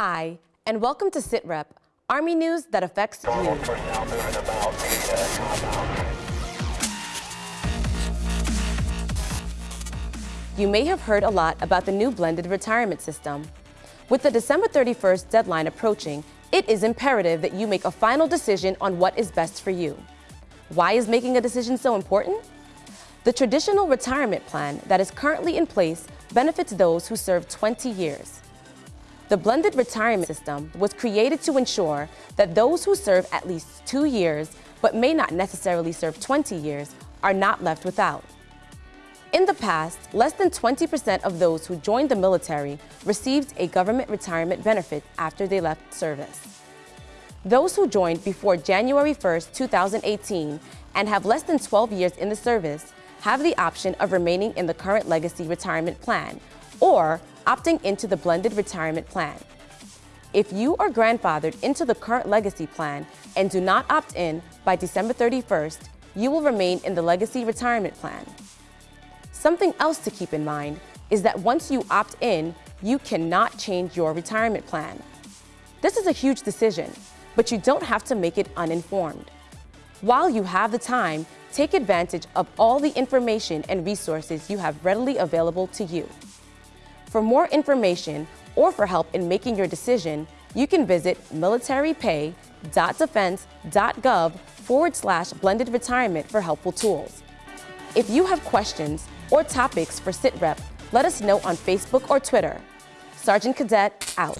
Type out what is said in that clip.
Hi, and welcome to SITREP, Army news that affects you. You may have heard a lot about the new blended retirement system. With the December 31st deadline approaching, it is imperative that you make a final decision on what is best for you. Why is making a decision so important? The traditional retirement plan that is currently in place benefits those who serve 20 years. The blended retirement system was created to ensure that those who serve at least two years, but may not necessarily serve 20 years, are not left without. In the past, less than 20% of those who joined the military received a government retirement benefit after they left service. Those who joined before January 1, 2018 and have less than 12 years in the service have the option of remaining in the current legacy retirement plan or opting into the blended retirement plan. If you are grandfathered into the current legacy plan and do not opt in by December 31st, you will remain in the legacy retirement plan. Something else to keep in mind is that once you opt in, you cannot change your retirement plan. This is a huge decision, but you don't have to make it uninformed. While you have the time, take advantage of all the information and resources you have readily available to you. For more information or for help in making your decision, you can visit militarypay.defense.gov forward slash blended retirement for helpful tools. If you have questions or topics for SITREP, let us know on Facebook or Twitter. Sergeant Cadet out.